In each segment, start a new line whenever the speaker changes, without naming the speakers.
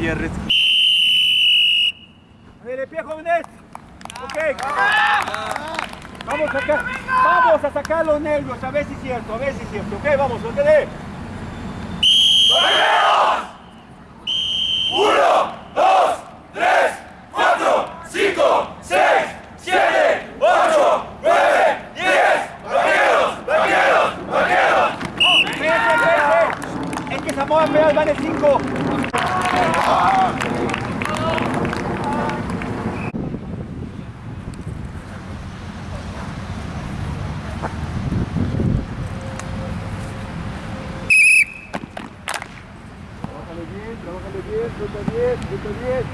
ayer de pie, jóvenes. Ok. Vamos a sacar, vamos a sacar los nervios, a ver si es cierto, a ver si es cierto. Ok, vamos, lo que dé.
Uno, dos, tres, cuatro, cinco, seis, siete, ocho, nueve, diez. Vaqueros, vaqueros, vaqueros.
Espérense, espérense. Es que Samoa Peral vale 5. Trabájale bien, trabájale bien, suelta bien, suelta bien.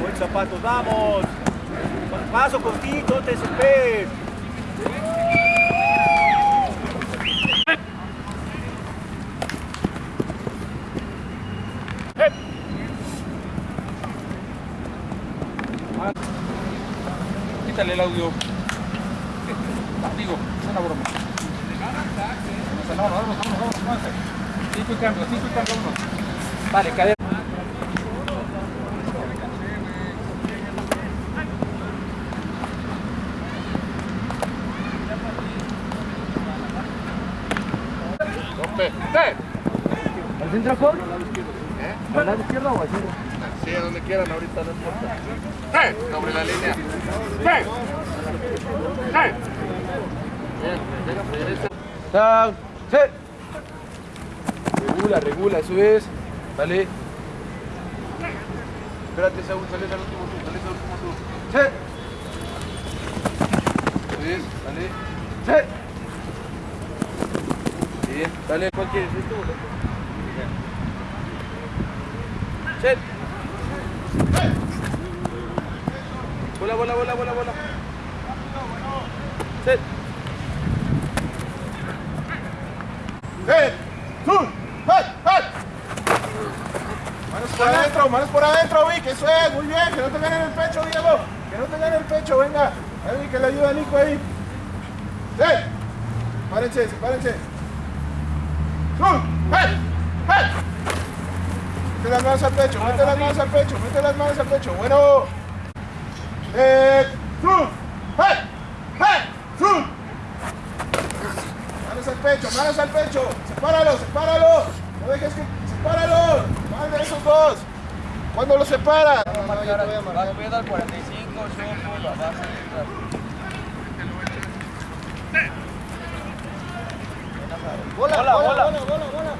Buen zapatos, vamos. Paso cortito, no te desesperes.
Quítale el audio. Digo, es una broma. No, vámonos, vámonos, vámonos, vámonos. Cinco y cambio, cinco y cambio, vámonos. Vale, cadena.
¿Al centro? ¿Eh? ¿Al lado izquierdo o al centro?
Sí, a donde quieran, ahorita no importa. ¡Hey! Sobre la línea. ¡Hey! ¡Hey! Bien, regresa.
Down, set. Regula, regula, eso es. Vale. Espérate, Saúl, sales al último tú, sales al último tú. Set. Eso es, vale. Set. Bien, dale, ¿cuál quieres? ¿Esto o? Set. Bola, bola, bola, bola, bola. Set.
¡Eh! ¡Sur! ¡Hey! ¡Hey! Manos por adentro, manos por adentro, Vic, eso es, muy bien, que no te gane en el pecho, Diego, que no te gane en el pecho, venga, ahí, que le ayuda a Nico ahí. ¡Eh! Párense, sepárense. ¡Sur! ¡Hey! ¡Hey! Mete las manos al pecho, mete las manos al pecho, mete las manos al pecho, bueno. ¡Sur! ¡Hey! ¡Hey! ¡Sur! Manos al pecho, manos al pecho. Sepáralo, sepáralo. No dejes que. Sepáralo. De esos dos. ¿Cuándo los separas?
Va a al 45, Chopo, la base.
Bola, bola, bola, bola, bola.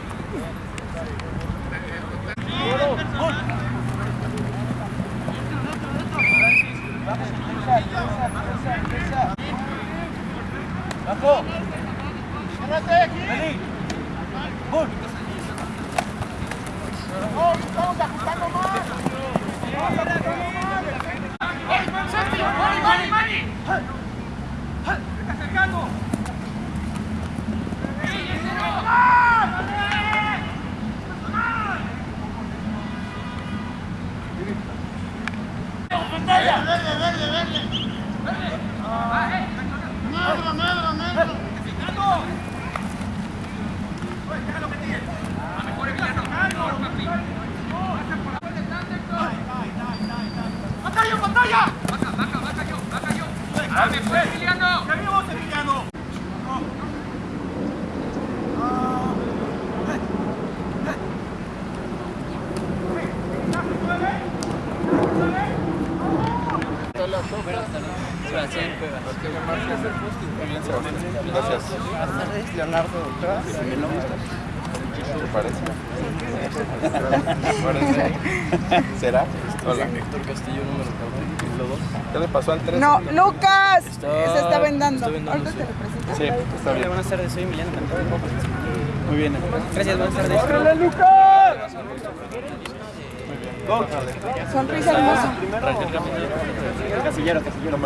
Bajo.
Agárrate aquí.
Vení. Bull.
No, estamos ajustando más. Estamos ajustando más.
Leonardo,
¿Te parece? ¿Será? Hola.
Héctor Castillo, número 2.
¿Qué le pasó al 3?
No, Lucas. Se está vendando. dando. Ahorita te represento.
Sí, está bien.
Buenas tardes, soy Emiliano Cantón.
Muy bien.
Gracias, buenas tardes.
Sonrisa hermosa.
Casillero, casillero.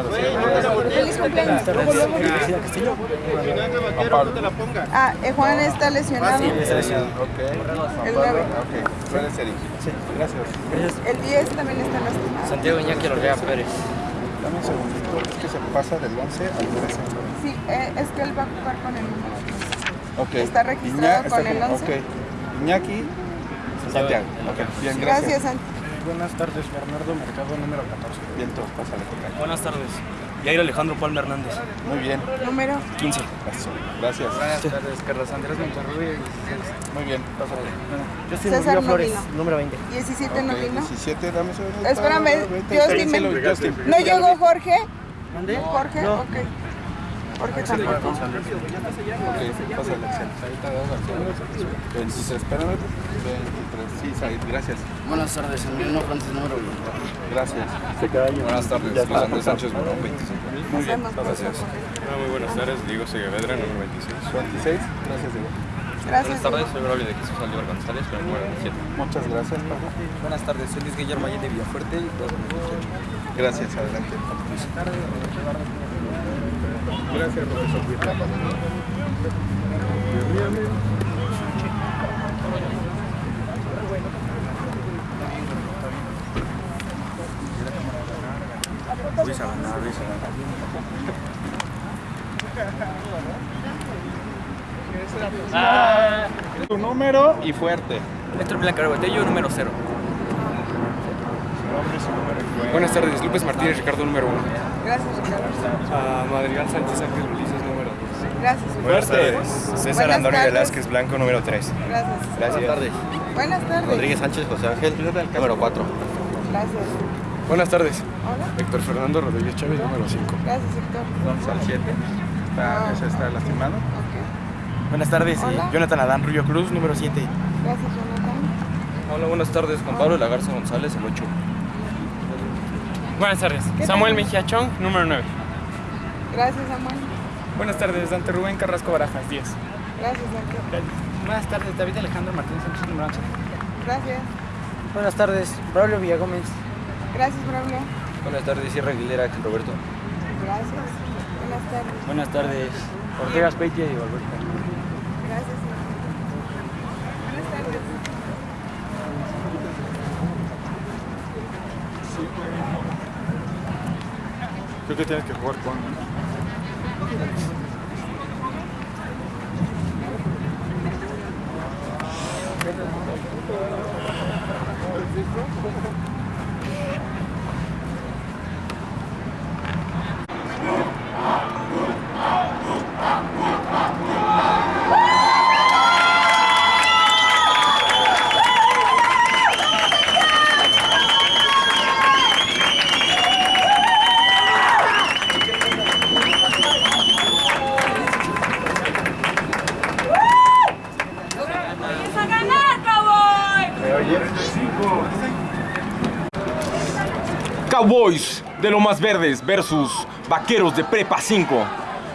Feliz cumpleaños.
Juan Pablo. te la ponga.
Ah, eh, Juan está lesionado.
Ok.
El grave.
Ok. Suele ser. Sí, gracias.
El 10 también está lastimado.
Santiago Iñaki Pérez.
Dame un segundito. Es que se pasa del 11 al 13.
Sí, eh, es que él va a jugar con el número 10.
Ok.
Está registrado con el 11.
Ok. Iñaki. Santiago. Ok. Bien, gracias.
Gracias, Santi.
Buenas tardes, Bernardo Mercado, número 14.
Bien, tú, pásale.
Buenas tardes. Yair Alejandro Palma Hernández.
Muy bien.
Número
15.
Eso. Gracias.
Buenas tardes, Carlos Andrés Monterrubio.
Muy bien. Pásale.
César Molino.
número 20.
17
Ok,
Molino.
17, dame segundo.
Espérame, Justin. me-
Justin.
¿No llegó Jorge?
¿Dónde?
Jorge, ok. Jorge tampoco.
Ok, pásale. Ahorita das acción. 23, espérame. 23, sí, Said, gracias.
Buenas tardes, Emiliano Francis, número 20.
Gracias.
Buenas tardes, Luis Andrés Sánchez, número 25.
Muy bien, gracias.
Muy buenas tardes, Diego Seguevedra, número 26.
26, gracias, Diego.
Gracias.
soy Braulio de Jesús Oliver González, con el número 27.
Muchas gracias, Pablo.
Buenas tardes, soy Luis Guillermo Allende Villafuerte.
Gracias, adelante. Gracias, profesor. Tu número y fuerte.
Héctor Blanca Botello, número 0.
Buenas tardes, López Martínez, Ricardo, número 1.
Gracias, Ricardo.
Madrigal Sánchez Ángel Ulises, número 2.
Gracias.
Buenas tardes, César
Buenas
Antonio. Velázquez Blanco, número 3.
Gracias.
Gracias. tardes.
Buenas tardes.
Rodríguez Sánchez José Ángel, número 4.
Gracias.
Buenas tardes,
Hola.
Héctor Fernando Rodríguez Chávez, número 5.
Gracias, Héctor.
Vamos al 7. Está, ese está lastimado.
Buenas tardes,
Hola.
Jonathan Adán Rubio Cruz, número 7.
Gracias, Jonathan.
Hola, buenas tardes, Juan Pablo Lagarza González, el 8.
Buenas tardes.
¿Qué
Samuel? Mejía Chong, número 9.
Gracias, Samuel.
Buenas tardes, Dante Rubén Carrasco Barajas, 10.
Gracias, Dante.
Buenas tardes, David Alejandro Martínez Sánchez, número 11.
Gracias.
Buenas tardes, Braulio Villagómez.
Gracias, Braulio.
Buenas tardes, Sierra Aguilera, Roberto.
Gracias. Buenas tardes.
Buenas tardes, Ortega Speitia y Alberto.
Gracias. Buenas tardes.
Creo que tienes que jugar con.
¡A
Verdes versus Vaqueros de Prepa 5.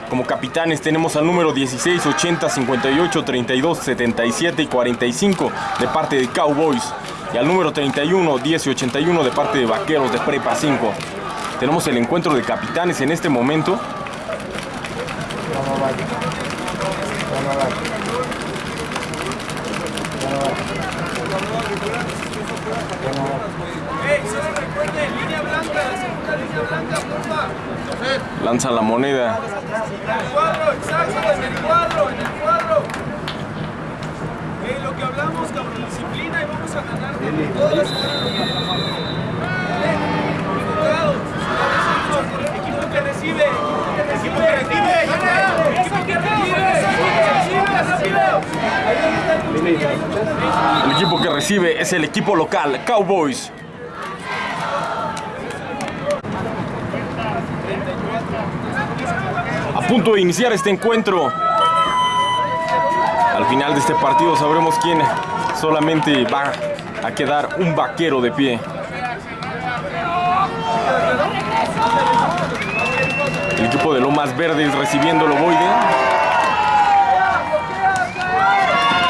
Como capitanes tenemos al número 16, 80, 58, 32, 77 y 45 de parte de Cowboys. Y al número 31, 10 y 81 de parte de Vaqueros de Prepa 5. Tenemos el encuentro de capitanes en este momento. Lanza la moneda.
en el cuadro, en el cuadro. Lo que hablamos, cabrón, disciplina y vamos a ganar. Enfocados. Equipo que recibe.
El equipo que recibe es el equipo local, Cowboys. Punto de iniciar este encuentro. Al final de este partido sabremos quién solamente va a quedar un vaquero de pie. El equipo de Lomas Verdes recibiendo el ovoide.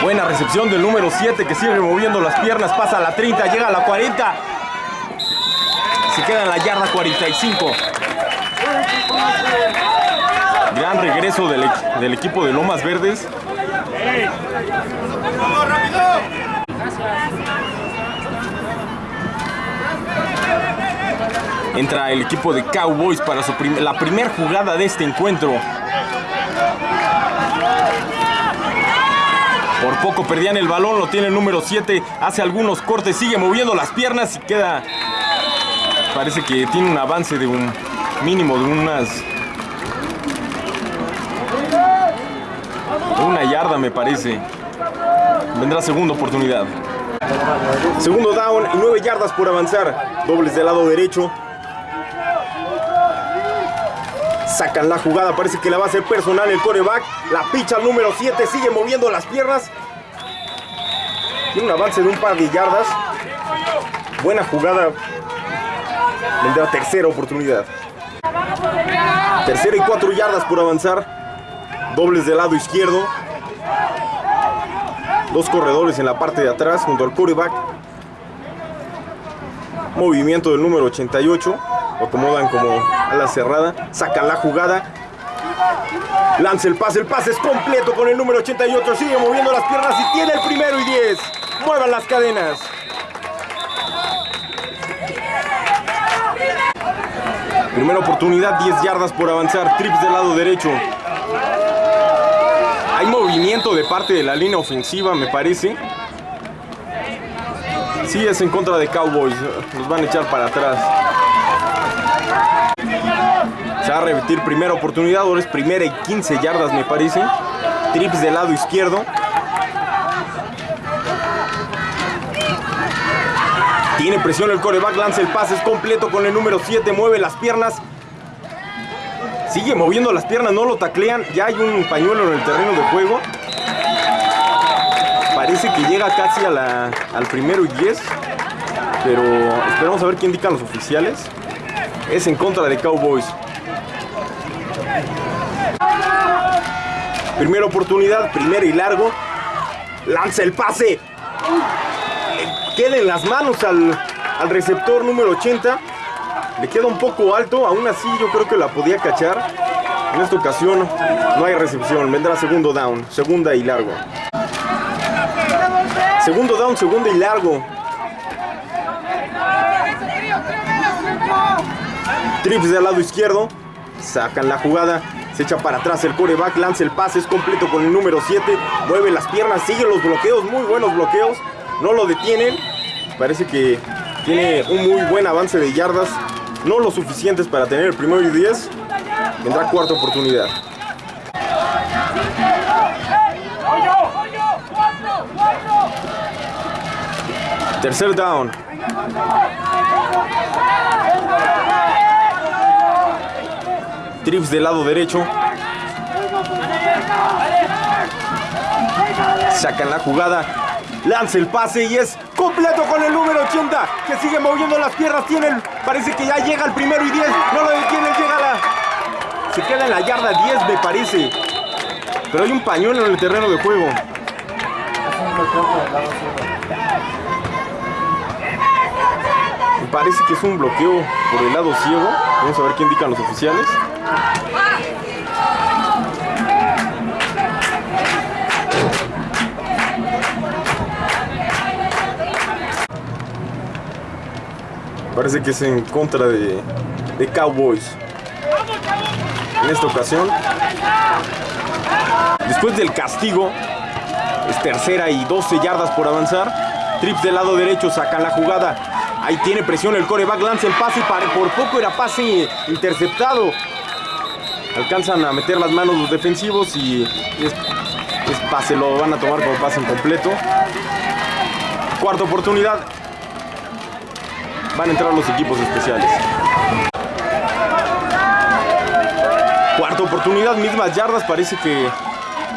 Buena recepción del número 7 que sigue moviendo las piernas, pasa la 30, llega a la 40. Se queda en la yarda 45. Gran regreso del, equ- del equipo de Lomas Verdes. Entra el equipo de Cowboys para su prim- la primera jugada de este encuentro. Por poco perdían el balón, lo tiene el número 7, hace algunos cortes, sigue moviendo las piernas y queda... Parece que tiene un avance de un mínimo de unas... una yarda me parece. Vendrá segunda oportunidad. Segundo down y 9 yardas por avanzar. Dobles del lado derecho. Sacan la jugada, parece que la va a hacer personal el coreback. La picha número 7, sigue moviendo las piernas. Tiene un avance de un par de yardas. Buena jugada. Vendrá tercera oportunidad. Tercera y cuatro yardas por avanzar. Dobles del lado izquierdo. Dos corredores en la parte de atrás junto al coreback. Movimiento del número 88. Lo acomodan como a la cerrada. Sacan la jugada. Lanza el pase. El pase es completo con el número 88. Sigue moviendo las piernas y tiene el primero y 10. Muevan las cadenas. Primera oportunidad, 10 yardas por avanzar. Trips del lado derecho. Hay movimiento de parte de la línea ofensiva, me parece. Sí, es en contra de Cowboys. Los van a echar para atrás. Se va a repetir primera oportunidad. Ahora es primera y 15 yardas, me parece. Trips del lado izquierdo. Tiene presión el coreback, lanza el pase, es completo con el número 7, mueve las piernas. Sigue moviendo las piernas, no lo taclean. Ya hay un pañuelo en el terreno de juego. Parece que llega casi al primero y 10. Pero esperamos a ver qué indican los oficiales. Es en contra de Cowboys. Primera oportunidad, primera y largo. Lanza el pase. Queda en las manos al, al receptor número 80. Le queda un poco alto, aún así yo creo que la podía cachar. En esta ocasión no hay recepción, vendrá segundo down, segunda y largo. Segundo down, segunda y largo. Trips del lado izquierdo, sacan la jugada, se echa para atrás el coreback, lanza el pase, es completo con el número 7, mueve las piernas, sigue los bloqueos, muy buenos bloqueos, no lo detienen. Parece que tiene un muy buen avance de yardas, no lo suficientes para tener el primero y 10. Vendrá cuarta oportunidad. Tercer down. Trips del lado derecho. Sacan la jugada. Lanza el pase y es completo con el número 80 que sigue moviendo las piernas. Tiene parece que ya llega el primero y 10. No lo detiene, llega. Se queda en la yarda 10, me parece. Pero hay un pañuelo en el terreno de juego. Me parece que es un bloqueo por el lado ciego. Vamos a ver qué indican los oficiales. Parece que es en contra de, Cowboys. En esta ocasión. Después del castigo, es tercera y 12 yardas por avanzar. Trips del lado derecho sacan la jugada. Ahí tiene presión el coreback, lanza el pase para- por poco era pase interceptado. Alcanzan a meter las manos los defensivos y es, pase, lo van a tomar como pase incompleto. Cuarta oportunidad. Van a entrar los equipos especiales. Cuarta oportunidad, mismas yardas, parece que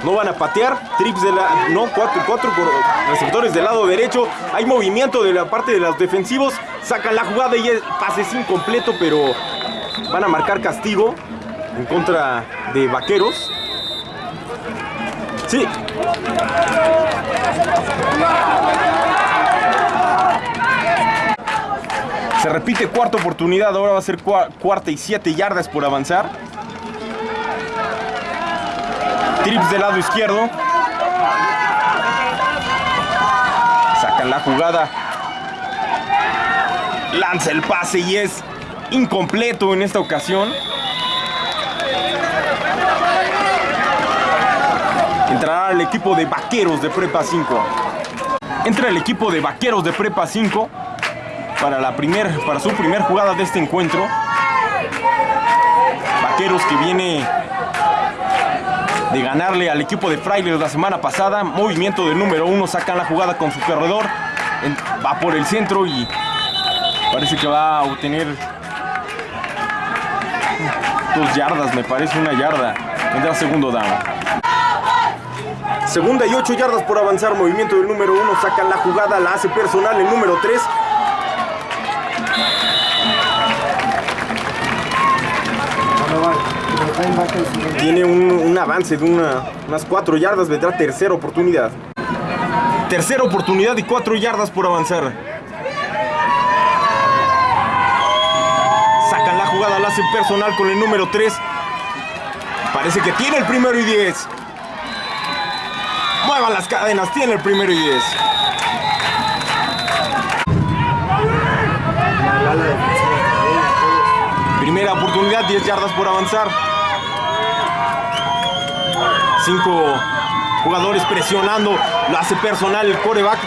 no van a patear. Trips de la. No, cuatro, cuatro por- receptores del lado derecho. Hay movimiento de la parte de los defensivos. Sacan la jugada y el pase es incompleto, pero van a marcar castigo. en contra de Vaqueros. Sí. Se repite cuarta oportunidad, ahora va a ser cua- cuarta y siete yardas por avanzar. Trips del lado izquierdo. Sacan la jugada. Lanza el pase y es incompleto en esta ocasión. Entrará el equipo de Vaqueros de Prepa 5. Entra el equipo de Vaqueros de Prepa 5 para, la primer, para su primer jugada de este encuentro. Vaqueros que viene de ganarle al equipo de Frailes la semana pasada. Movimiento del número uno, sacan la jugada con su corredor. Va por el centro y parece que va a obtener dos yardas, me parece una yarda. Vendrá segundo down. Segunda y ocho yardas por avanzar. Movimiento del número uno, sacan la jugada, la hace personal el número 3. Tiene un, avance de una- unas 4 yardas, vendrá tercera oportunidad. Tercera oportunidad y 4 yardas por avanzar. Sacan la jugada, la hacen personal con el número 3. Parece que tiene el primero y 10. Muevan las cadenas, tiene el primero y 10. Primera oportunidad, 10 yardas por avanzar. Cinco jugadores presionando, lo hace personal el coreback.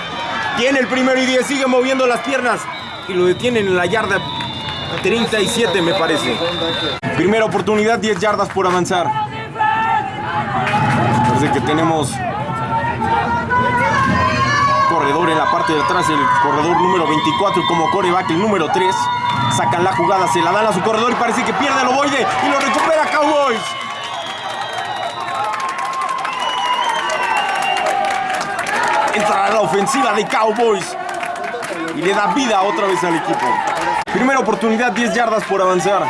Tiene el primero y 10, sigue moviendo las piernas y lo detienen en la yarda 37 me parece. Primera oportunidad, 10 yardas por avanzar. Parece que tenemos corredor en la parte de atrás, el corredor número 24 como coreback, el número 3. Sacan la jugada, se la dan a su corredor y parece que pierde el ovoide y lo recupera Cowboys. Entra la ofensiva de Cowboys y le da vida otra vez al equipo. Primera oportunidad, 10 yardas por avanzar.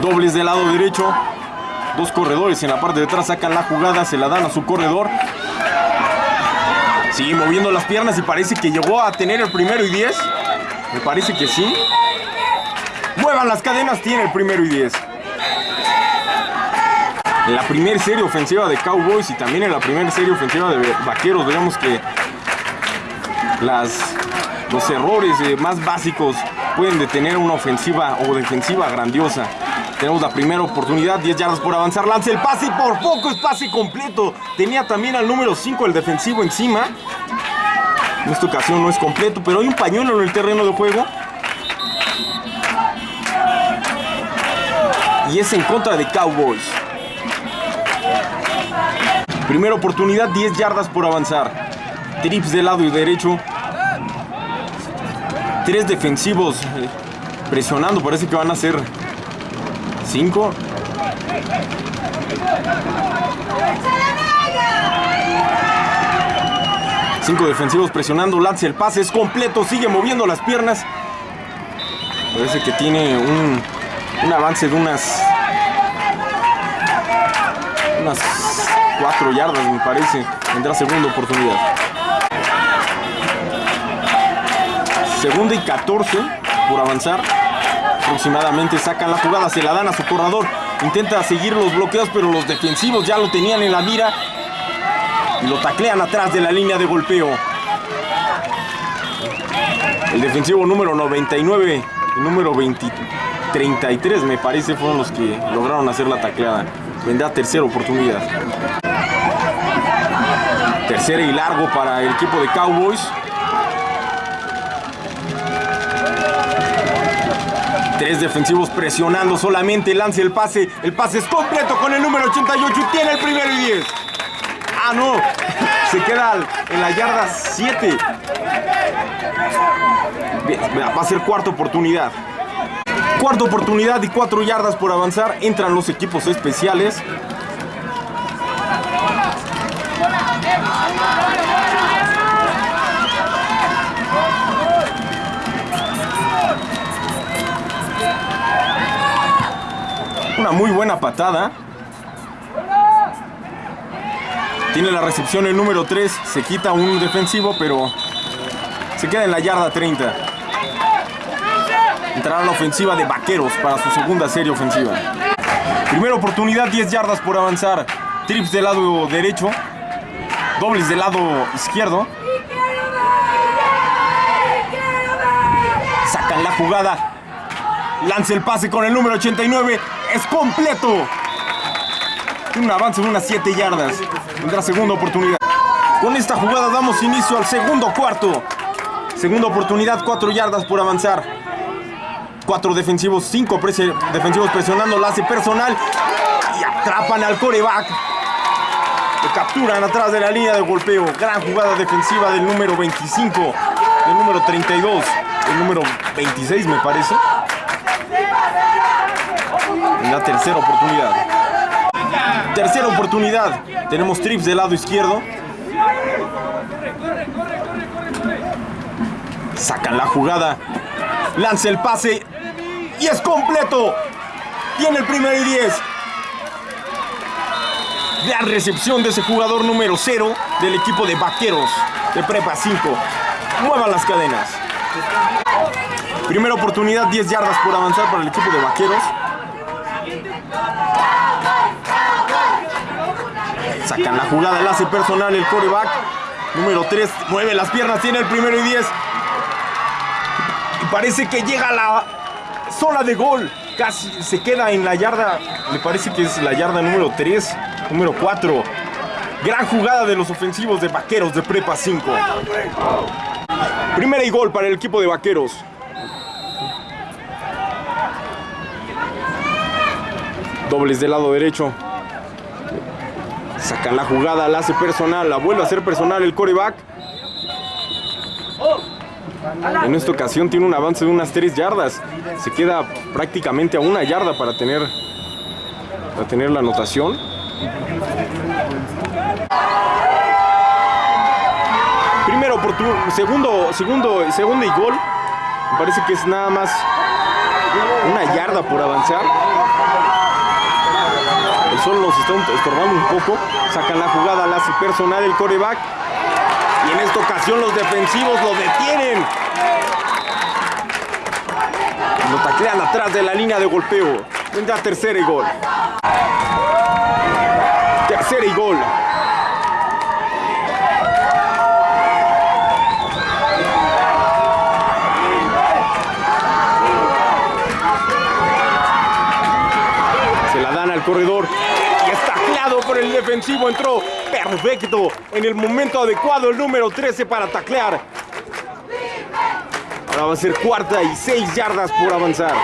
Dobles del lado derecho. Dos corredores en la parte de atrás sacan la jugada, se la dan a su corredor. Sigue moviendo las piernas y parece que llegó a tener el primero y 10. Me parece que sí. Las cadenas, tiene el primero y 10. En la primera serie ofensiva de Cowboys y también en la primera serie ofensiva de Vaqueros, vemos que las, los errores eh, más básicos pueden detener una ofensiva o defensiva grandiosa. Tenemos la primera oportunidad, 10 yardas por avanzar, lanza el pase por poco es pase completo. Tenía también al número 5 el defensivo encima. En esta ocasión no es completo, pero hay un pañuelo en el terreno de juego. Y es en contra de Cowboys. Primera oportunidad, 10 yardas por avanzar. Trips del lado y derecho. Tres defensivos eh, presionando, parece que van a ser cinco. Cinco defensivos presionando, lanza el pase, es completo, sigue moviendo las piernas. Parece que tiene un, un avance de unas unas 4 yardas me parece. Tendrá segunda oportunidad. Segunda y 14 por avanzar. Aproximadamente sacan la jugada, se la dan a su corredor. Intenta seguir los bloqueos, pero los defensivos ya lo tenían en la mira. Y lo taclean atrás de la línea de golpeo. El defensivo número 99 y número 20, 33 me parece fueron los que lograron hacer la tacleada. Vendrá tercera oportunidad. Tercera y largo para el equipo de Cowboys. Tres defensivos presionando solamente, lanza el pase. El pase es completo con el número 88 y tiene el primero y 10. Ah, no. Se queda en la yarda 7. Bien, Va a ser cuarta oportunidad. Cuarta oportunidad y cuatro yardas por avanzar. Entran los equipos especiales. Una muy buena patada. Tiene la recepción el número 3. Se quita un defensivo, pero se queda en la yarda 30. Entrará la ofensiva de Vaqueros para su segunda serie ofensiva. Primera oportunidad, 10 yardas por avanzar. Trips del lado derecho. Dobles del lado izquierdo. Sacan la jugada. Lanza el pase con el número 89. Es completo. Un avance de unas 7 yardas. Tendrá segunda oportunidad. Con esta jugada damos inicio al segundo cuarto. Segunda oportunidad, 4 yardas por avanzar. Cuatro defensivos, cinco defensivos presionando, la hace personal y atrapan al coreback. Lo capturan atrás de la línea de golpeo. Gran jugada defensiva del número 25, del número 32, el número 26 me parece. En la tercera oportunidad. Tercera oportunidad. Tenemos trips del lado izquierdo. Sacan la jugada. Lanza el pase. Y es completo. Tiene el primer y 10. Gran recepción de ese jugador número 0 del equipo de Vaqueros de Prepa 5. Muevan las cadenas. Primera oportunidad, 10 yardas por avanzar para el equipo de Vaqueros. Sacan la jugada, el hace personal el coreback. Número 3 mueve las piernas, tiene el primero y 10. Y parece que llega la zona de gol. Casi se queda en la yarda, me parece que es la yarda número 3, número 4. Gran jugada de los ofensivos de Vaqueros de Prepa 5. Primera y gol para el equipo de Vaqueros. Dobles del lado derecho. Sacan la jugada, la hace personal, la vuelve a hacer personal el coreback. En esta ocasión tiene un avance de unas 3 yardas. Se queda prácticamente a una yarda para tener, para tener la anotación. Primera oportunidad, segundo, segundo, segundo y gol. Me parece que es nada más una yarda por avanzar. El sol nos está estorbando un poco. Sacan la jugada, la hace personal el coreback. Y en esta ocasión los defensivos lo detienen. Lo taclean atrás de la línea de golpeo. Vendrá tercera y gol. Tercera y gol. Se la dan al corredor. Y es tacleado por el defensivo. Entró perfecto en el momento adecuado el número 13 para taclear. Ahora va a ser cuarta y seis yardas por avanzar.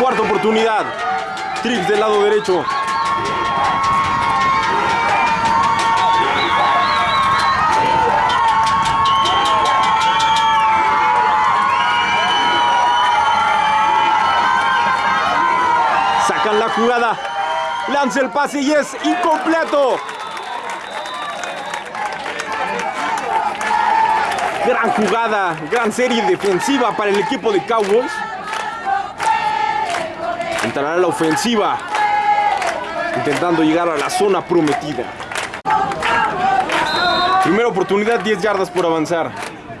Cuarta oportunidad. Trips del lado derecho. Jugada. Lanza el pase y es incompleto. Gran jugada, gran serie defensiva para el equipo de Cowboys. Entrará la ofensiva, intentando llegar a la zona prometida. Primera oportunidad, 10 yardas por avanzar.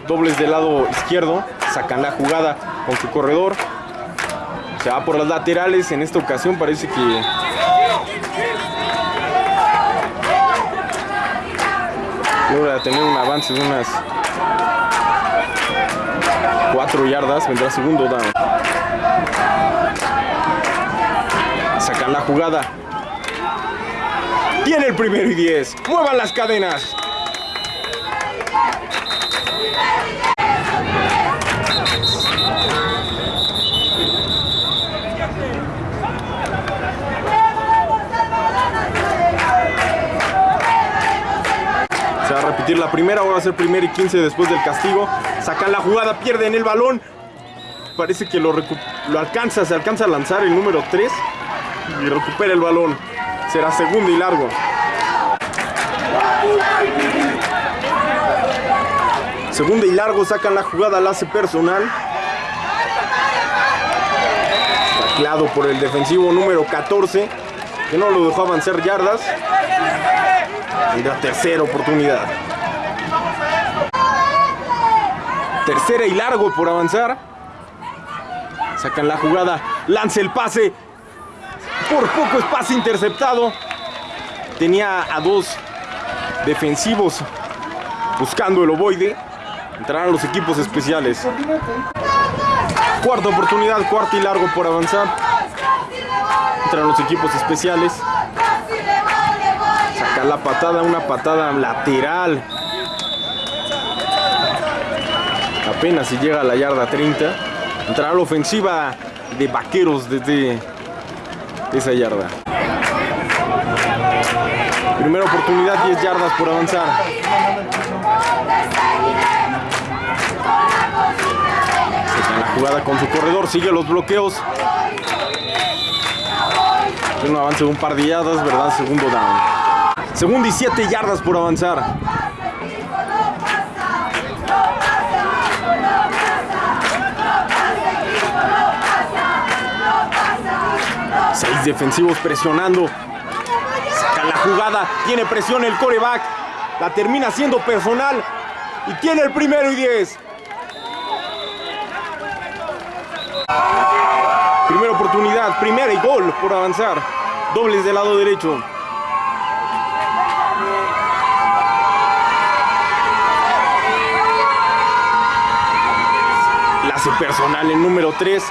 Dobles del lado izquierdo, sacan la jugada con su corredor. Se va por las laterales, en esta ocasión parece que logra tener un avance de unas 4 yardas, vendrá segundo down. Sacan la jugada. Tiene el primero y 10. Muevan las cadenas. La primera, va a ser primero y 15 después del castigo. Sacan la jugada, pierden el balón. Parece que lo, lo alcanza, se alcanza a lanzar el número 3 y recupera el balón. Será segundo y largo. Segundo y largo, sacan la jugada, la hace personal. Tacleado por el defensivo número 14, que no lo dejó avanzar yardas. Y la tercera oportunidad. Tercera y largo por avanzar. Sacan la jugada, lanza el pase. Por poco es pase interceptado. Tenía a dos defensivos buscando el ovoide. Entrarán los equipos especiales. Cuarta oportunidad, cuarta y largo por avanzar. Entran los equipos especiales. Saca la patada, una patada lateral. Apenas si llega a la yarda 30. Entrará la ofensiva de vaqueros desde esa yarda. Primera oportunidad, 10 yardas por avanzar. La jugada con su corredor, sigue los bloqueos. Un avance de un par de yardas, ¿verdad? Segundo down. Segundo y 7 yardas por avanzar. Defensivos presionando. Saca la jugada. Tiene presión el coreback. La termina siendo personal. Y tiene el primero y 10. Primera oportunidad. Primera y gol por avanzar. Dobles del lado derecho. La personal el número 3.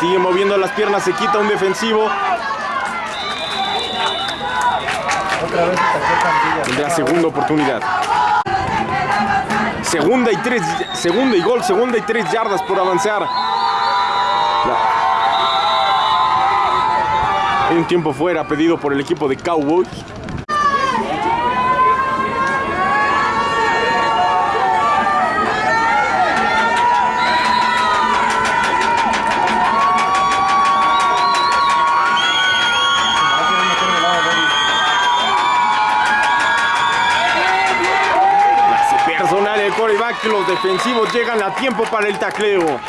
Sigue moviendo las piernas, se quita un defensivo. Tendrá segunda oportunidad. Segunda y tres, segunda y gol, segunda y tres yardas por avanzar. Un tiempo fuera pedido por el equipo de Cowboys. Defensivos llegan a tiempo para el tacleo.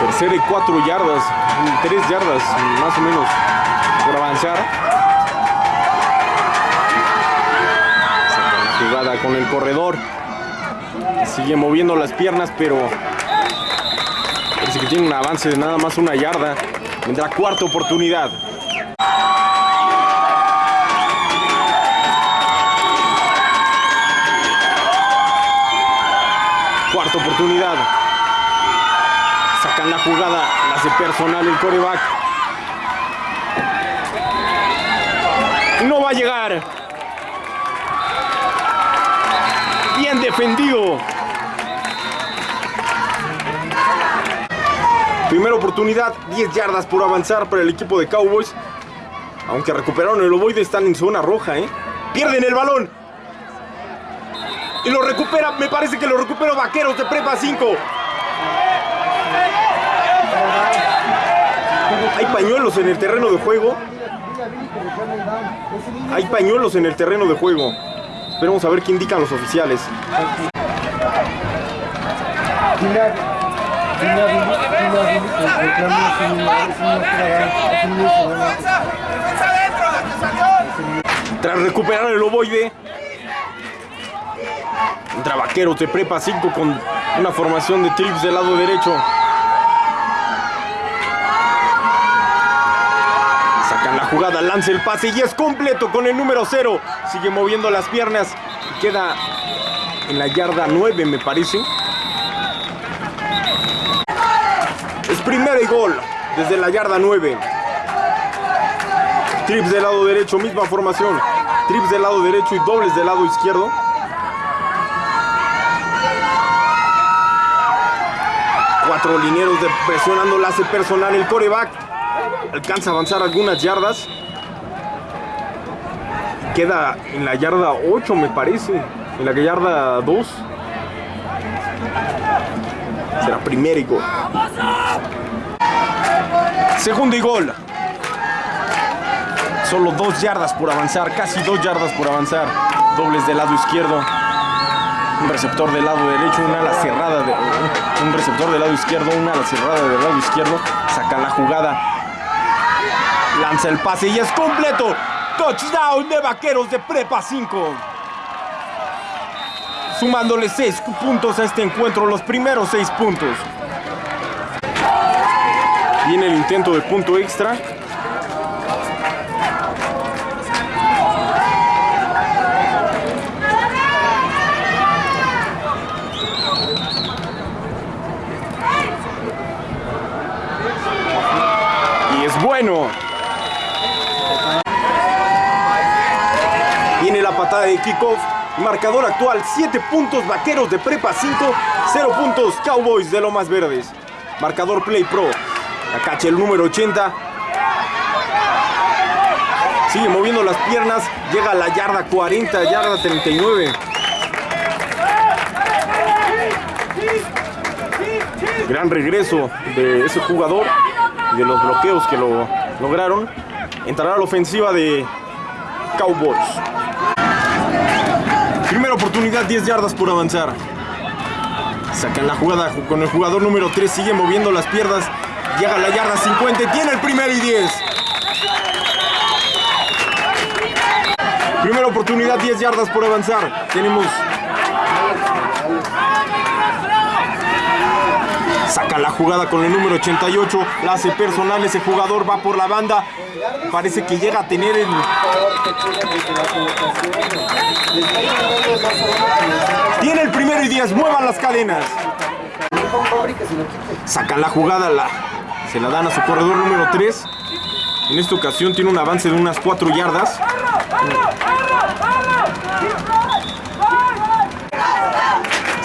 Tercera y cuatro yardas, tres yardas más o menos por avanzar. Jugada con el corredor. Sigue moviendo las piernas, pero parece que tiene un avance de nada más una yarda. Vendrá cuarta oportunidad. Cuarta oportunidad. Sacan la jugada, la hace personal el coreback. No va a llegar. Bien defendido. Primera oportunidad, 10 yardas por avanzar para el equipo de Cowboys. Aunque recuperaron el ovoide, están en zona roja, ¿eh? Pierden el balón. Y lo recupera, me parece que lo recupera Vaqueros de Prepa 5. Hay pañuelos en el terreno de juego. Hay pañuelos en el terreno de juego. Esperemos a ver qué indican los oficiales. Tras recuperar el ovoide, entra Vaqueros de Prepa 5 con una formación de trips del lado derecho. Sacan la jugada, lanza el pase y es completo con el número 0. Sigue moviendo las piernas y queda en la yarda 9, me parece. Es primera y gol desde la yarda 9. Trips del lado derecho, misma formación. Trips del lado derecho y dobles del lado izquierdo. Cuatro linieros de presionando la hace personal el coreback. Alcanza a avanzar algunas yardas. Queda en la yarda 8 me parece. En la yarda 2. Será primera y gol. Segundo y gol. Solo dos yardas por avanzar, casi dos yardas por avanzar. Dobles del lado izquierdo. Un receptor del lado derecho, una ala cerrada, de, un receptor del lado izquierdo, una ala cerrada del lado izquierdo, saca la jugada, lanza el pase y es completo. Touchdown de Vaqueros de Prepa 5. Sumándole 6 puntos a este encuentro, los primeros 6 puntos. Viene el intento de punto extra. Y es bueno. Viene la patada de kickoff. Marcador actual 7 puntos Vaqueros de Prepa 5, 0 puntos Cowboys de Lomas Verdes. Marcador Play Pro. La cacha el número 80. Sigue moviendo las piernas. Llega a la yarda 40, yarda 39. Gran regreso de ese jugador y de los bloqueos que lo lograron. Entrará a la ofensiva de Cowboys. Primera oportunidad, 10 yardas por avanzar. Sacan la jugada con el jugador número 3, sigue moviendo las piernas. Llega a la yarda 50 y tiene el primer y 10. Primera oportunidad, 10 yardas por avanzar. Tenemos. Saca la jugada con el número 88. La hace personal. Ese jugador va por la banda. Parece que llega a tener el. Tiene el primero y 10. Muevan las cadenas. Sacan la jugada. La, se la dan a su corredor número 3. En esta ocasión tiene un avance de unas 4 yardas.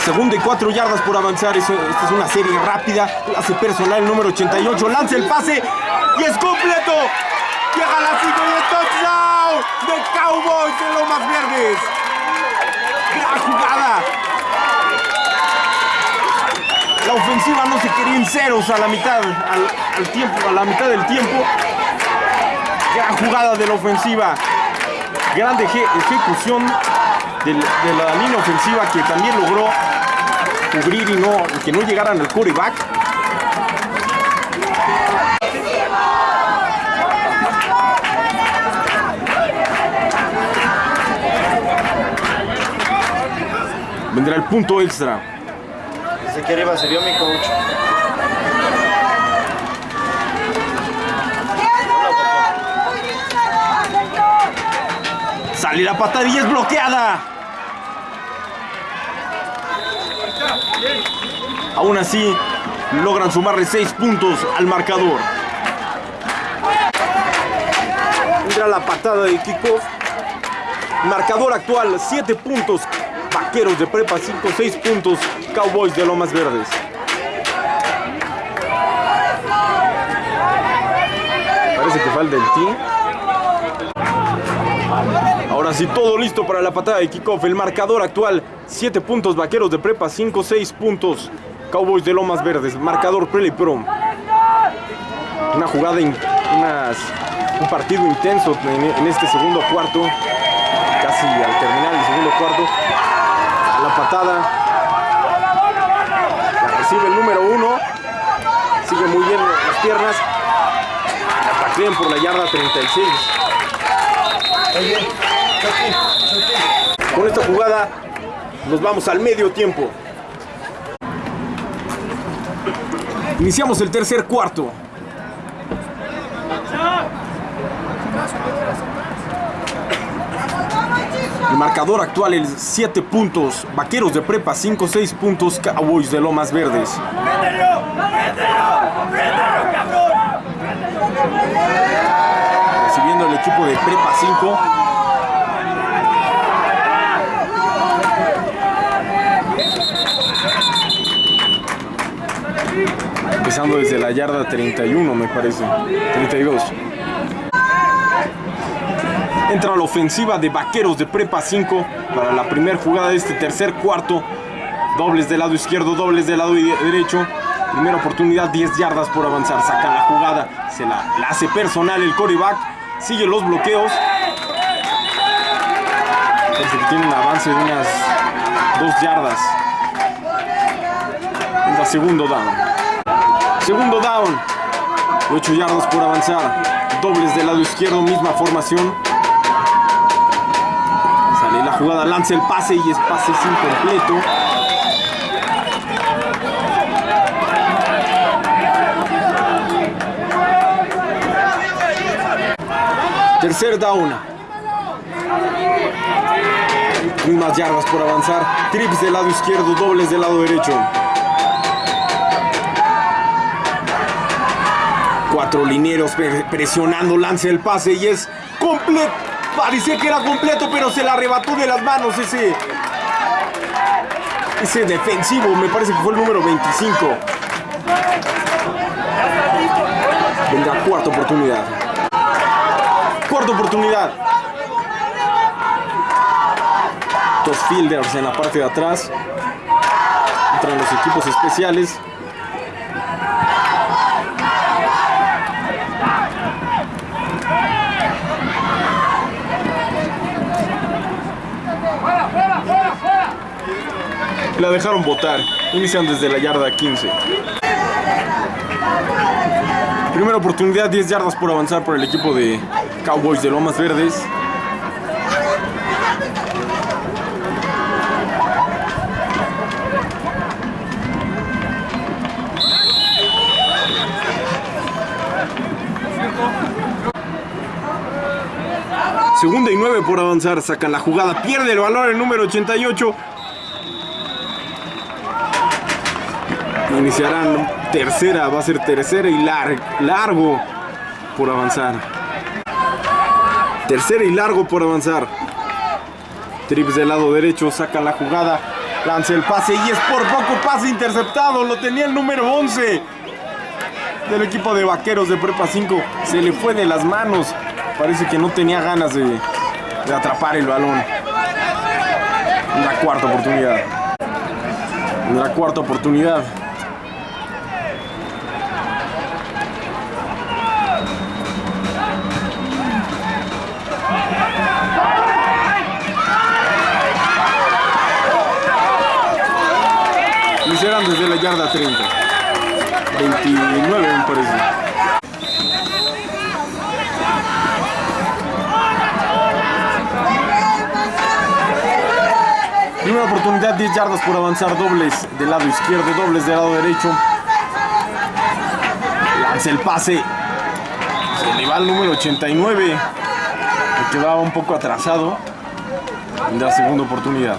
Segunda y 4 yardas por avanzar. Esta es una serie rápida. Hace personal el número 88. Lanza el pase y es completo. Llega a la 5 y el touchdown de Cowboys de Lomas Verdes. Gran jugada. La ofensiva no se quería en ceros a la mitad, al, tiempo, a la mitad del tiempo. Gran jugada de la ofensiva. Grande eje- ejecución de, la línea ofensiva que también logró cubrir y no, y que no llegaran al quarterback. Vendrá el punto extra.
Desde que arriba se vio mi coach.
Sale la patada y es bloqueada. Aún así, logran sumarle 6 puntos al marcador. Entra la patada de kickoff. Marcador actual, 7 puntos. Vaqueros de prepa 5, 6 puntos. Cowboys de Lomas Verdes. Parece que falta el team. Ahora sí, todo listo para la patada de kickoff. El marcador actual, 7 puntos Vaqueros de Prepa, 5, 6 puntos Cowboys de Lomas Verdes. Marcador Pro. Una jugada, un partido intenso en, este segundo cuarto. Casi al terminar el segundo cuarto. La patada. La recibe el número 1. Sigue muy bien las piernas. La por la yarda 36. Con esta jugada nos vamos al medio tiempo. Iniciamos el tercer cuarto. El marcador actual es 7 puntos. Vaqueros de prepa 5, 6 puntos. Cowboys de Lomas Verdes. Recibiendo el equipo de prepa 5. Empezando desde la yarda 31, me parece. 32. Entra la ofensiva de Vaqueros de Prepa 5 para la primera jugada de este tercer cuarto. Dobles del lado izquierdo, dobles del lado de- derecho. Primera oportunidad, 10 yardas por avanzar. Saca la jugada, se la, hace personal el coreback. Sigue los bloqueos. Parece que tiene un avance de unas Dos yardas. La segundo down. Segundo down. Ocho yardas por avanzar. Dobles del lado izquierdo, misma formación. Sale la jugada, lanza el pase y es pase incompleto. Tercer down. Mismas yardas por avanzar. Trips del lado izquierdo, dobles del lado derecho. Cuatro linieros pre- presionando, lanza el pase y es completo. Parecía que era completo, pero se la arrebató de las manos ese. Ese defensivo, me parece que fue el número 25. Vendrá cuarta oportunidad. Cuarta oportunidad. Dos fielders en la parte de atrás. Entran los equipos especiales. La dejaron votar. Inician desde la yarda 15. Primera oportunidad, 10 yardas por avanzar por el equipo de Cowboys de Lomas Verdes. Segunda y 9 por avanzar, sacan la jugada, pierde el valor el número 88. Iniciarán tercera, va a ser tercera y lar- largo por avanzar. Tercera y largo por avanzar. Trips del lado derecho, saca la jugada, lanza el pase y es por poco pase interceptado. Lo tenía el número 11 del equipo de vaqueros de Prepa 5. Se le fue de las manos. Parece que no tenía ganas de, atrapar el balón. La cuarta oportunidad. La cuarta oportunidad. Oportunidad, 10 yardas por avanzar, dobles del lado izquierdo, dobles del lado derecho. Lanza el pase. Se le va al número 89. Que quedaba un poco atrasado. La segunda oportunidad.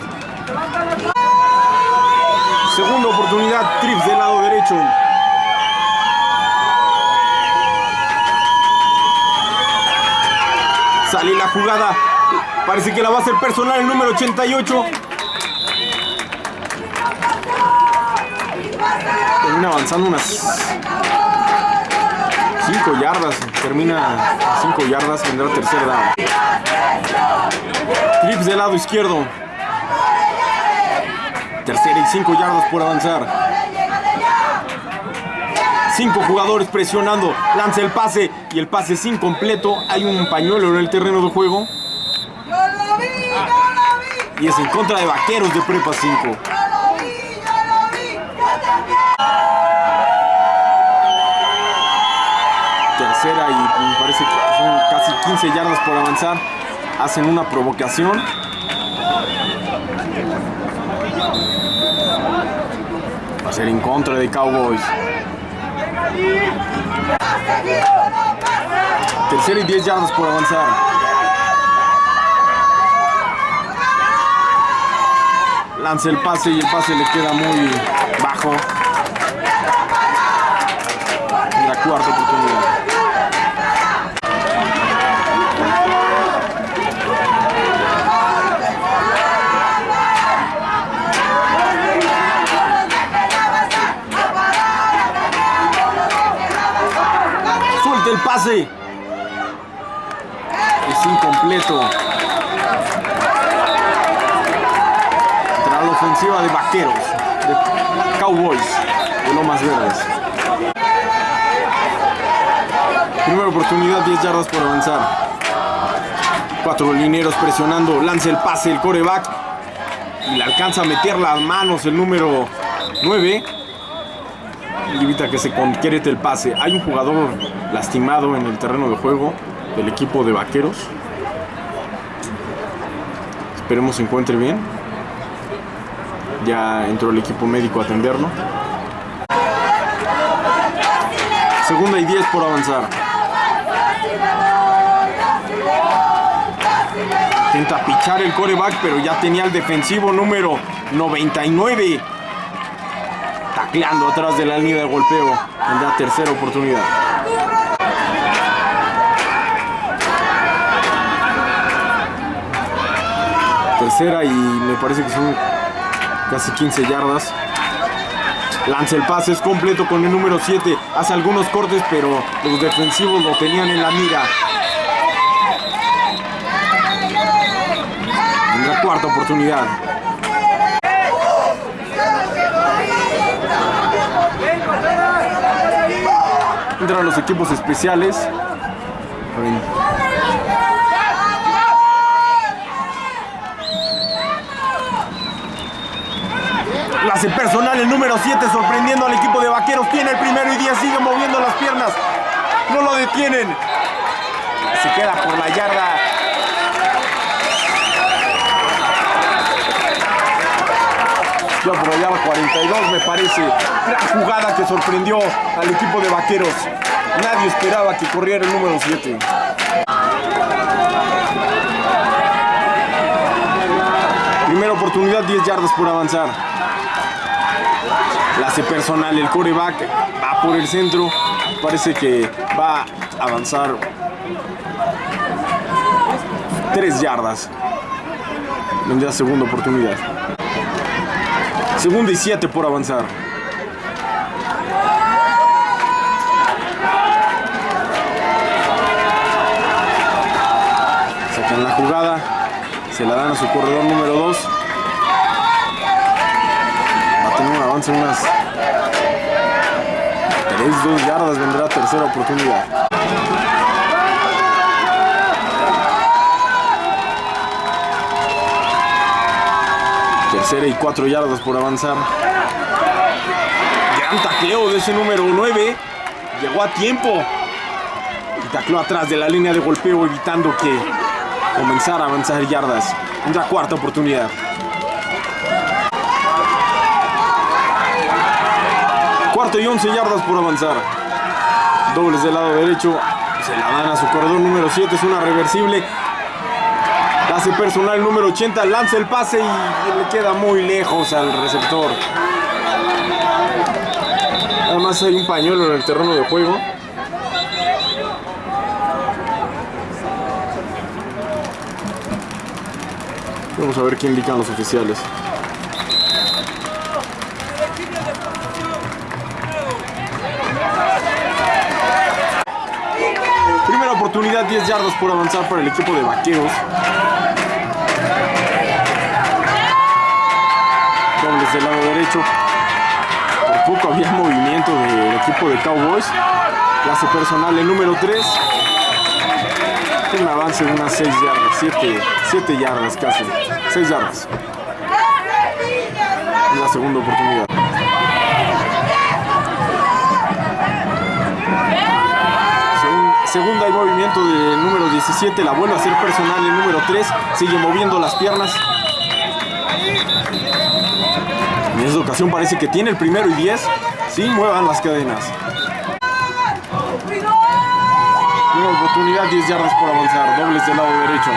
Segunda oportunidad, trips del lado derecho. Sale la jugada. Parece que la va a hacer personal el número 88. Termina avanzando unas 5 yardas. Termina 5 yardas. Vendrá tercer down. Trips del lado izquierdo. Tercera y 5 yardas por avanzar. Cinco jugadores presionando. Lanza el pase y el pase es incompleto. Hay un pañuelo en el terreno de juego. Y es en contra de Vaqueros de Prepa 5. Son casi 15 yardas por avanzar. Hacen una provocación. Va a ser en contra de Cowboys. Tercera y 10 yardas por avanzar. Lanza el pase y el pase le queda muy bajo. La cuarta oportunidad. El pase. Es incompleto. Entra la ofensiva de Vaqueros, de Cowboys, de Lomas Verdes. Primera oportunidad, 10 yardas por avanzar. Cuatro linieros presionando, lanza el pase, el coreback. y le alcanza a meter las manos el número 9 y evita que se concrete el pase. Hay un jugador lastimado en el terreno de juego del equipo de Vaqueros. Esperemos se encuentre bien. Ya entró el equipo médico a atenderlo. Segunda y 10 por avanzar. Intenta pichar el coreback, pero ya tenía el defensivo número 99 tacleando atrás de la línea de golpeo en la tercera oportunidad. Tercera y me parece que son casi 15 yardas. Lanza el pase, es completo con el número 7. Hace algunos cortes, pero los defensivos lo tenían en la mira. En la cuarta oportunidad. Entran los equipos especiales. La hace personal el número 7 sorprendiendo al equipo de vaqueros. Tiene el primero y 10, sigue moviendo las piernas. No lo detienen. Se queda por la yarda. Ya por la 42 me parece. Gran jugada que sorprendió al equipo de vaqueros. Nadie esperaba que corriera el número 7. Primera oportunidad, 10 yardas por avanzar. La personal el coreback, va por el centro, parece que va a avanzar 3 yardas. Vendrá segunda oportunidad. Segunda y 7 por avanzar. Sacan la jugada, se la dan a su corredor número 2. Avance unas 3, 2 yardas, vendrá tercera oportunidad. Tercera y 4 yardas por avanzar. Gran tacleo de ese número 9. Llegó a tiempo. Y tacló atrás de la línea de golpeo evitando que comenzara a avanzar yardas. Una cuarta oportunidad. Cuarto y 11 yardas por avanzar. Dobles del lado derecho. Se la dan a su corredor número 7. Es una reversible. Hace personal número 80. Lanza el pase y le queda muy lejos al receptor. Además hay un pañuelo en el terreno de juego. Vamos a ver qué indican los oficiales. Oportunidad, 10 yardas por avanzar para el equipo de vaqueros. Dobles del lado derecho. Por poco había movimiento del equipo de Cowboys. Clase personal el número 3. Un avance de unas 6 yardas, 7, 7 yardas casi. 6 yardas. La segunda oportunidad. Segunda y movimiento del número 17, la vuelve a hacer personal el número 3, sigue moviendo las piernas. En esta ocasión parece que tiene el primero y 10, sí, muevan las cadenas. Una oportunidad, 10 yardas por avanzar, dobles del lado derecho.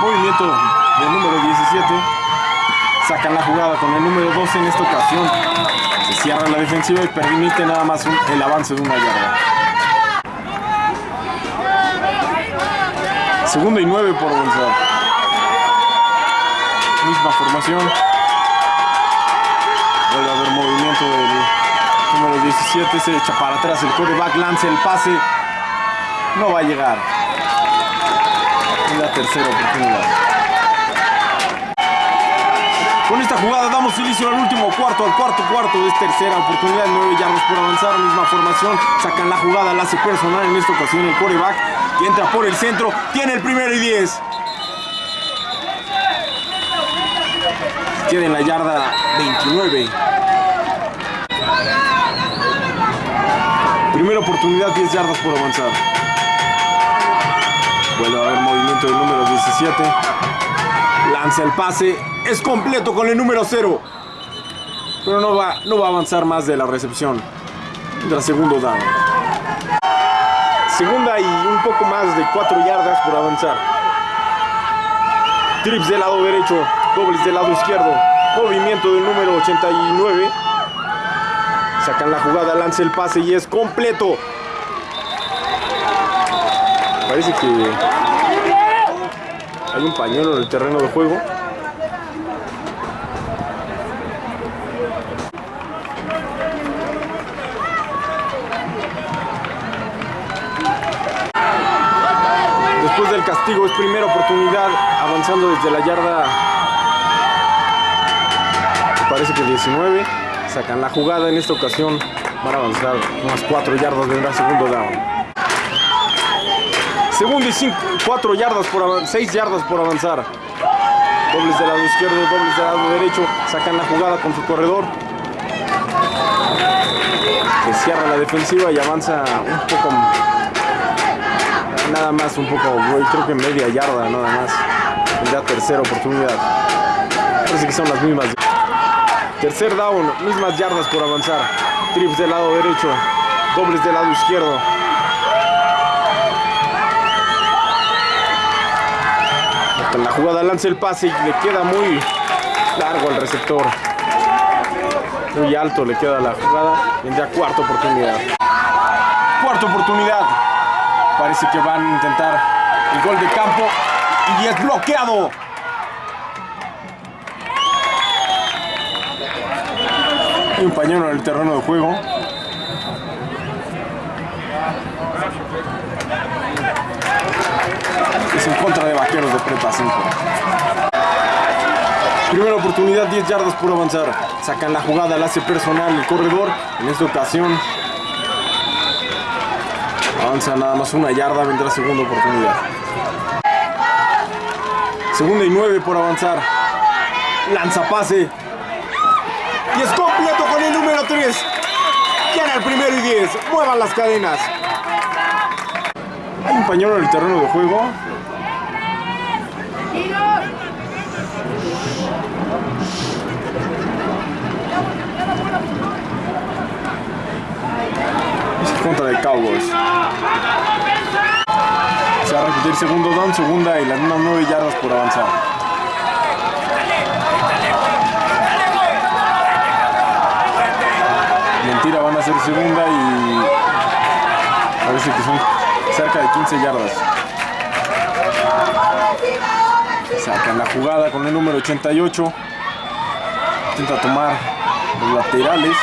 Movimiento del número 17. Sacan la jugada con el número 12 en esta ocasión. Se cierra la defensiva y permite nada más el avance de una yarda. Segundo y 9 por avanzar. Misma formación. Vuelve a haber movimiento del número 17. Se echa para atrás el quarterback, lanza el pase. No va a llegar. Y la tercera oportunidad. Con esta jugada damos inicio al último cuarto, al cuarto cuarto. Es tercera oportunidad, 9 yardas por avanzar. Misma formación, sacan la jugada, la hace personal. En esta ocasión el coreback que entra por el centro. Tiene el primero y 10. Queda la yarda 29. Primera oportunidad, 10 yardas por avanzar. Vuelve a haber movimiento del número 17. Lanza el pase. Es completo con el número 0. Pero no va, no va a avanzar más de la recepción. Tendrá segundo down. Segunda y un poco más de 4 yardas por avanzar. Trips del lado derecho. Dobles del lado izquierdo. Movimiento del número 89. Sacan la jugada, lanza el pase y es completo. Parece que hay un pañuelo en el terreno de juego. Después del castigo es primera oportunidad avanzando desde la yarda parece que 19 sacan la jugada en esta ocasión van a avanzar unas 4 yardas vendrá segundo down segundo y 4 yardas por 6 yardas por avanzar. Dobles del lado izquierdo dobles del lado derecho. Sacan la jugada con su corredor. Que cierra la defensiva y avanza un poco nada más un poco creo que media yarda nada más. Vendrá tercera oportunidad. Parece que son las mismas. Tercer down, mismas yardas por avanzar. Trips del lado derecho, dobles del lado izquierdo. La jugada lanza el pase y le queda muy largo al receptor. Muy alto le queda la jugada. Vendrá cuarta oportunidad. Cuarta oportunidad. Parece que van a intentar el gol de campo y es bloqueado. Un pañuelo en el terreno de juego. Es en contra de Vaqueros de Prepa 5. Primera oportunidad, 10 yardas por avanzar. Sacan la jugada, la hace personal el corredor. En esta ocasión avanza nada más una yarda, vendrá segunda oportunidad. Segunda y 9 por avanzar. Lanza pase. Y es completo con el número 3. Gana el primero y 10. Muevan las cadenas. Hay un pañuelo en el terreno de juego. Contra de Cowboys. Se va a repetir segundo down, segunda y las mismas 9 yardas por avanzar. mentira van a ser segunda y parece que son cerca de 15 yardas. Sacan la jugada con el número 88. Intenta tomar los laterales.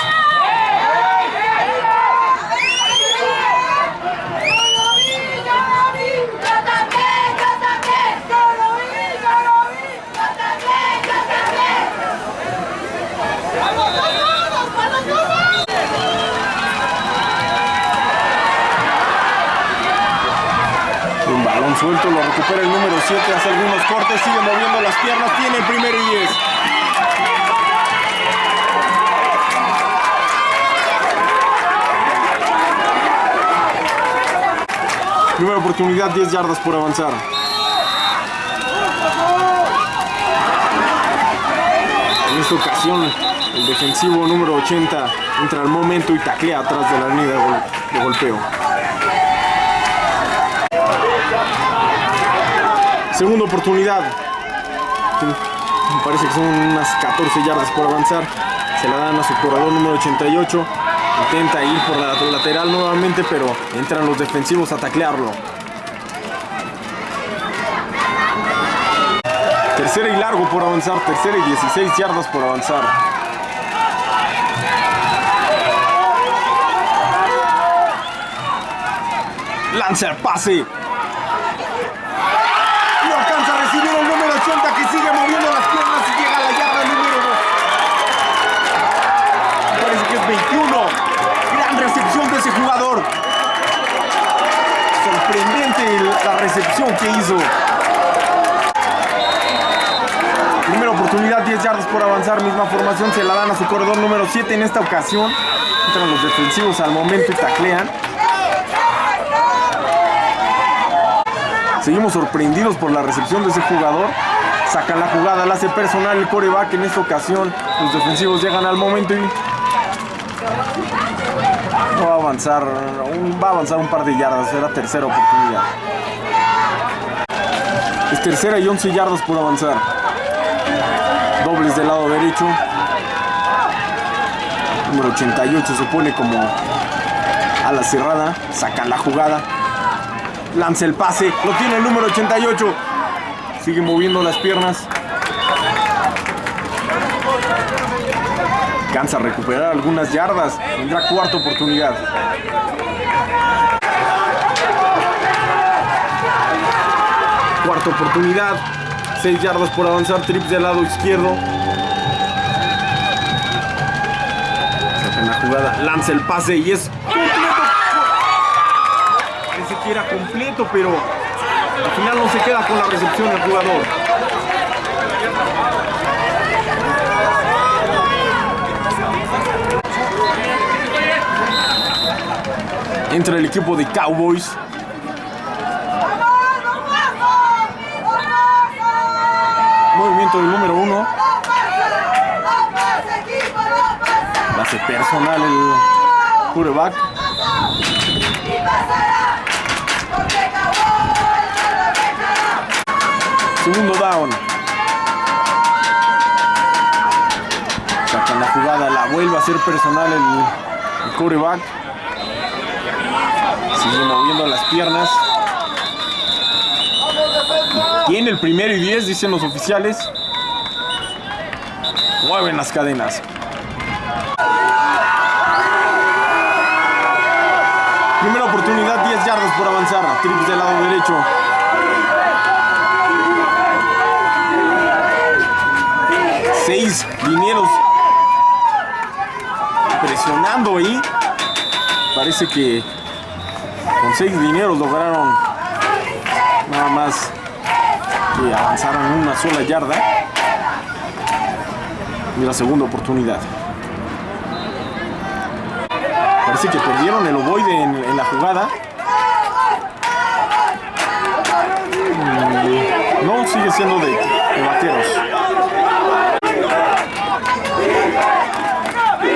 Un lo recupera el número 7, hace algunos cortes, sigue moviendo las piernas, tiene el primero y 10. Primera oportunidad, 10 yardas por avanzar. En esta ocasión, el defensivo número 80 entra al momento y taclea atrás de la línea de golpeo. Segunda oportunidad. Me parece que son unas 14 yardas por avanzar. Se la dan a su corredor número 88. Intenta ir por la lateral nuevamente, pero entran los defensivos a taclearlo. Tercera y largo por avanzar. Tercera y 16 yardas por avanzar. Lanza el pase. No alcanza a recibir el número 80 que sigue moviendo las piernas y llega a la yarda número ese jugador. Sorprendente la recepción que hizo. Primera oportunidad, 10 yardas por avanzar. Misma formación, se la dan a su corredor número 7 en esta ocasión. Entran los defensivos al momento y taclean. Seguimos sorprendidos por la recepción de ese jugador. Sacan la jugada, la hace personal el coreback. En esta ocasión, los defensivos llegan al momento y no va a avanzar, va a avanzar un par de yardas, será tercera oportunidad. Es tercera y 11 yardas por avanzar. Dobles del lado derecho. Número 88 se pone como a la cerrada, sacan la jugada. Lanza el pase, lo tiene el número 88. Sigue moviendo las piernas. Alcanza a recuperar algunas yardas. Tendrá cuarta oportunidad. Cuarta oportunidad. 6 yardas por avanzar. Trips del lado izquierdo. Sacan la jugada. Lanza el pase y es completo. Parece que era completo, pero al final no se queda con la recepción del jugador. Entra el equipo de Cowboys. Movimiento del número uno. Base personal el quarterback. Segundo down. Sacan la jugada, la vuelve a hacer personal el, el quarterback. Sigue moviendo las piernas. Tiene el primero y 10, dicen los oficiales. Mueven las cadenas. Primera oportunidad, 10 yardas por avanzar. Trips del lado derecho. Seis linieros presionando ahí. Parece que con seis linieros lograron nada más que avanzaron una sola yarda. Y la segunda oportunidad. Parece que perdieron el ovoide en, la jugada. Mm, No, sigue siendo de, de vaqueros.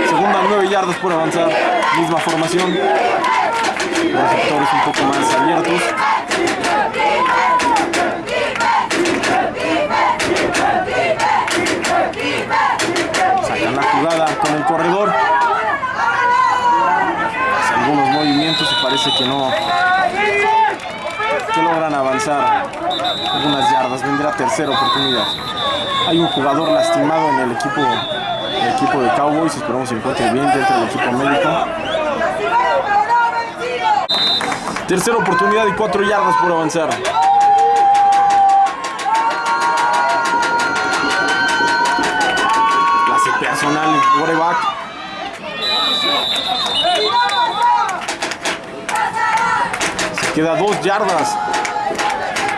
Segunda, nueve yardas por avanzar. Misma formación. Los sectores un poco más abiertos. Sacan la jugada con el corredor. Hace algunos movimientos y parece que no que logran avanzar algunas yardas. Vendrá tercera oportunidad. Hay un jugador lastimado en el equipo, el equipo de Cowboys. Esperamos se encuentre bien dentro del equipo médico. Tercera oportunidad y cuatro yardas por avanzar. Clase personal, quarterback. Queda dos yardas.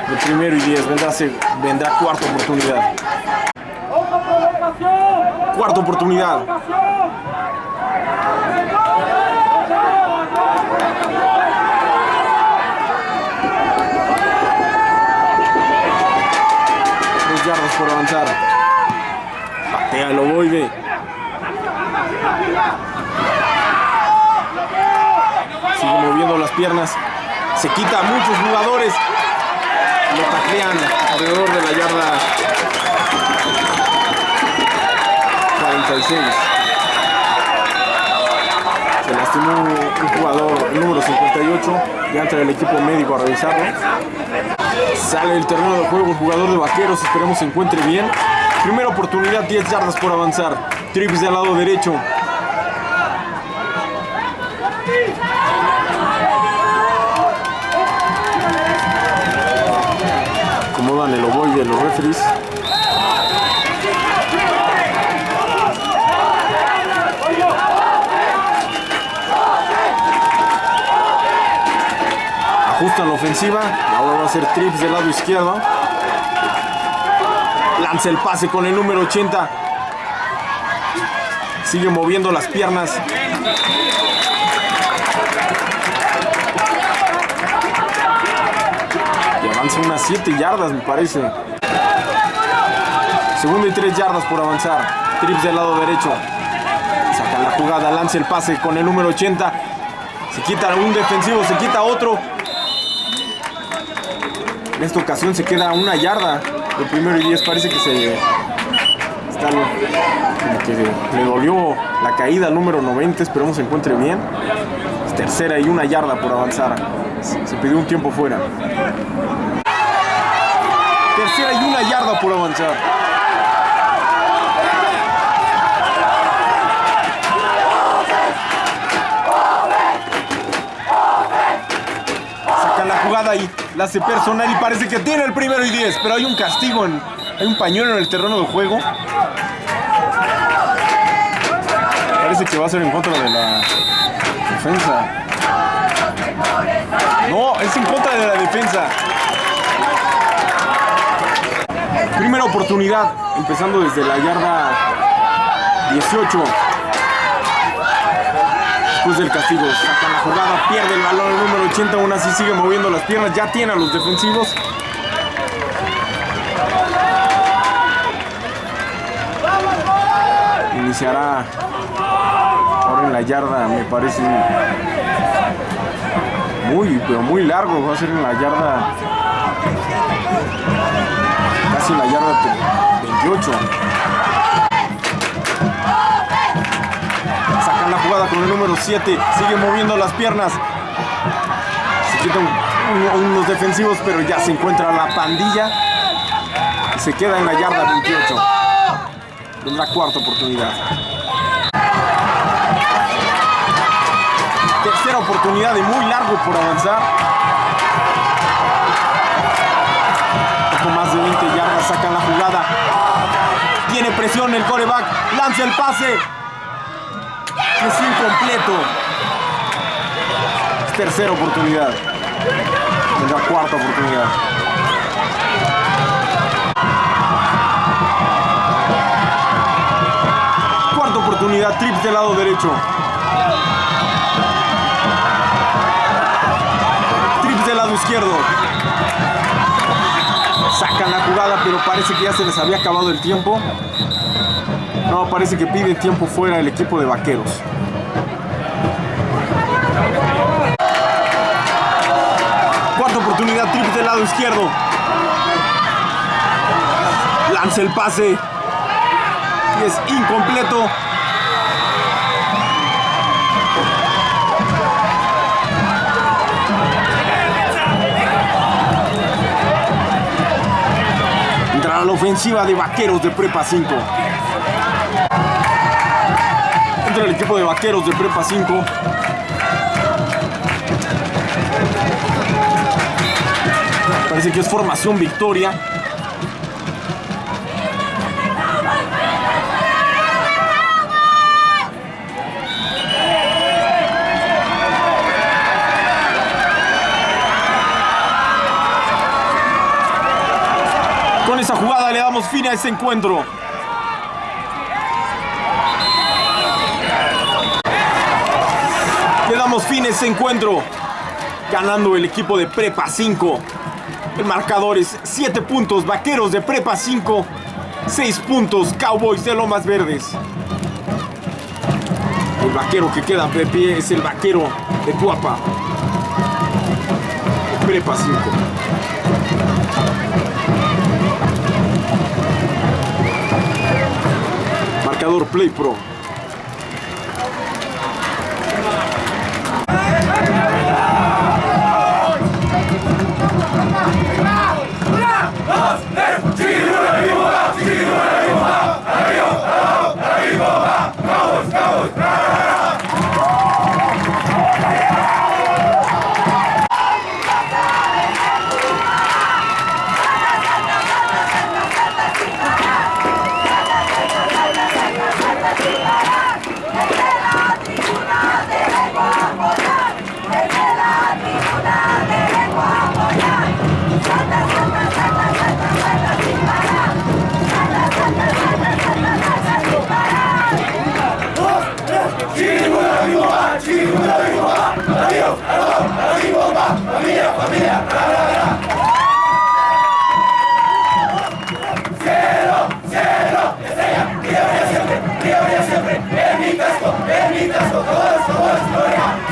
El primero y diez. Vendrá, vendrá cuarta oportunidad. Cuarta oportunidad. Dos yardas por avanzar. Patea el ovoide. Sigue moviendo las piernas. Se quita a muchos jugadores. Lo taclean alrededor de la yarda 46. Se lastimó un, jugador, número 58. Ya entra el equipo médico a revisarlo. Sale del terreno de juego el jugador de vaqueros. Esperemos se encuentre bien. Primera oportunidad, 10 yardas por avanzar. Trips del lado derecho. Acomodan el ovoide los referees. Ajustan la ofensiva. Ahora va a ser trips del lado izquierdo. Lanza el pase con el número 80. Sigue moviendo las piernas. Unas 7 yardas, me parece. Segundo y 3 yardas por avanzar. Trips del lado derecho. Saca la jugada, lanza el pase con el número 80. Se quita un defensivo, se quita otro. En esta ocasión se queda una yarda. El primero y 10 parece que se. Está, como que le dolió la caída al número 90. Esperemos se encuentre bien. Tercera y una yarda por avanzar. Se pidió un tiempo fuera. Tercera y una yarda por avanzar. Saca la jugada y la hace personal y parece que tiene el primero y 10, pero hay un castigo, en, hay un pañuelo en el terreno de juego. Parece que va a ser en contra de la defensa. No, es en contra de la defensa. Primera oportunidad, empezando desde la yarda 18. Después del castigo, saca la jugada, pierde el balón número 80, aún así sigue moviendo las piernas, ya tiene a los defensivos. Iniciará ahora en la yarda, me parece muy, pero muy largo, va a ser en la yarda, en la yarda 28. Sacan la jugada con el número 7. Sigue moviendo las piernas. Se quitan un- unos defensivos, pero ya se encuentra la pandilla. Y se queda en la yarda 28. Tendrá cuarta oportunidad. Tercera oportunidad y muy largo por avanzar. Presión el coreback. Lanza el pase. Es incompleto. Es tercera oportunidad. Tendrá cuarta oportunidad. Cuarta oportunidad, trips del lado derecho. Trips del lado izquierdo. Sacan la jugada, pero parece que ya se les había acabado el tiempo. No, parece que pide tiempo fuera el equipo de vaqueros. Cuarta oportunidad, trips del lado izquierdo. Lanza el pase. Y es incompleto. Entra a la ofensiva de vaqueros de Prepa 5. Entra el equipo de vaqueros de Prepa 5. Parece que es formación victoria. Esa jugada le damos fin a ese encuentro. Le damos fin a ese encuentro. Ganando el equipo de Prepa 5. El marcador es 7 puntos, Vaqueros de Prepa 5. 6 puntos, Cowboys de Lomas Verdes. El vaquero que queda de pie es el vaquero de Tuapa. Prepa 5. Marcador Play Pro.
Vamos, Goiás!